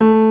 you